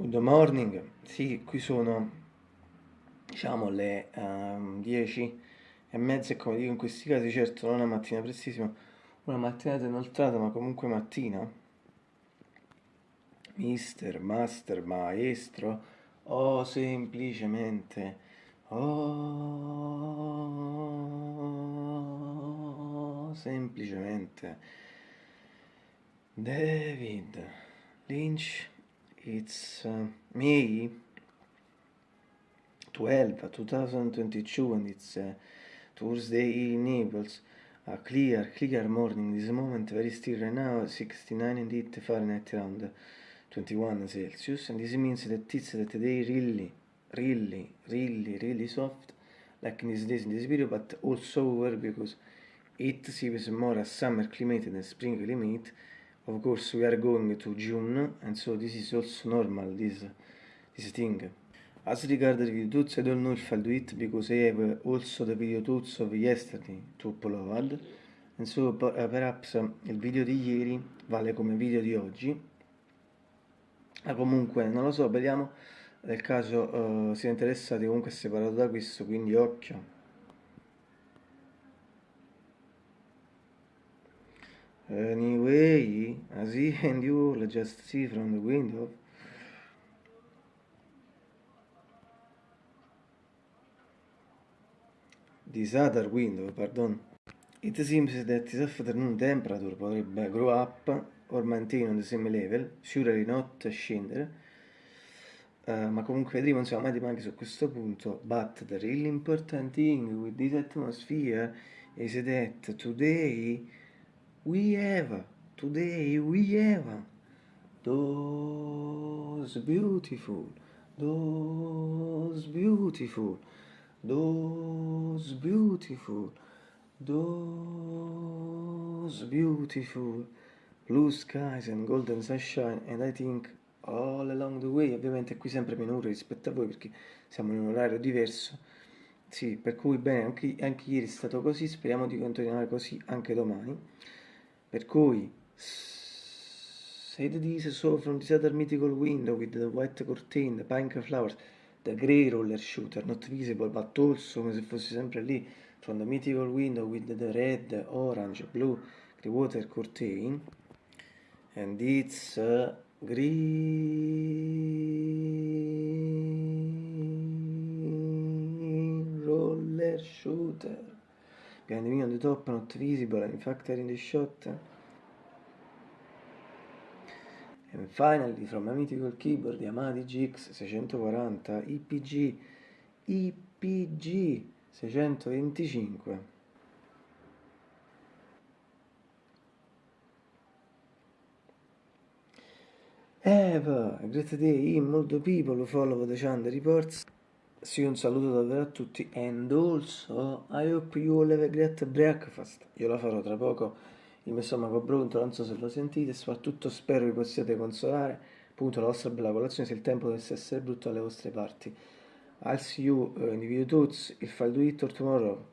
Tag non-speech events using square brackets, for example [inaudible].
Good morning, sì, qui sono diciamo le um, 10 e mezza e come dico in questi casi certo non è una mattina prestissima, una mattinata inoltrata ma comunque mattina. Mister, master, maestro o semplicemente oh semplicemente David Lynch it's uh, May 12 2022 and it's uh, Thursday in Naples a clear clear morning. This moment very still right now 69 indeed Fahrenheit around 21 Celsius. And this means that it's that day really really really really soft like in these days in this video but also over because it seems more a summer climate than a spring climate of course we are going to June and so this is also normal this this thing. As regard the video tools I don't know if I'll do it because I have also the video tools of yesterday to upload. And so uh, perhaps um, il video di ieri vale come video di oggi. Ma comunque non lo so vediamo nel caso uh, siete interessati comunque è separato da questo quindi occhio Anyway, as he [laughs] and you will just see from the window, this other window, pardon, it seems that this afternoon temperature potrebbe grow up or maintain on the same level, surely not scendere, uh, ma comunque vedremo insomma anche su questo punto, but the really important thing with this atmosphere is that today we have, today we have those beautiful, those beautiful, those beautiful, those beautiful blue skies and golden sunshine and I think all along the way, ovviamente qui sempre meno rispetto a voi perché siamo in un orario diverso, sì, per cui bene, anche, anche ieri è stato così, speriamo di continuare così anche domani. Per cui, say this so from this other mythical window with the white curtain, the pink flowers, the grey roller shooter, not visible but also come se fosse sempre lì, from the mythical window with the red, orange, blue, grey water curtain, and it's a green roller shooter. Me on the top, not visible, and in fact in the shot. And finally, from a mythical keyboard Yamaha GX 640 IPG IPG 625. Eva, great day, molto people follow the channel reports. Sì, un saluto davvero a tutti and also I hope you all have a great breakfast. Io la farò tra poco, il mio stomaco pronto, non so se lo sentite, soprattutto spero vi possiate consolare, appunto la vostra bella colazione se il tempo dovesse essere brutto alle vostre parti. I'll see you uh, in the video tuts if I'll do it or tomorrow.